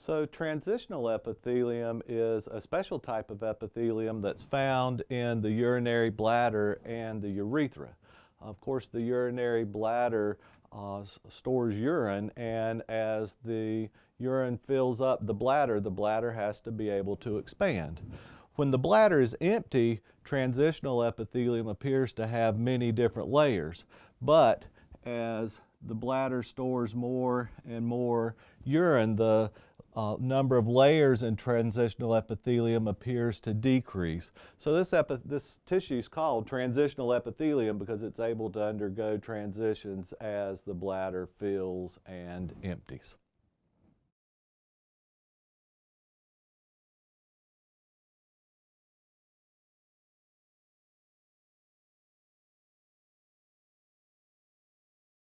So transitional epithelium is a special type of epithelium that's found in the urinary bladder and the urethra. Of course, the urinary bladder uh, stores urine, and as the urine fills up the bladder, the bladder has to be able to expand. When the bladder is empty, transitional epithelium appears to have many different layers, but as the bladder stores more and more urine, the uh, number of layers in transitional epithelium appears to decrease. So this, this tissue is called transitional epithelium because it's able to undergo transitions as the bladder fills and empties.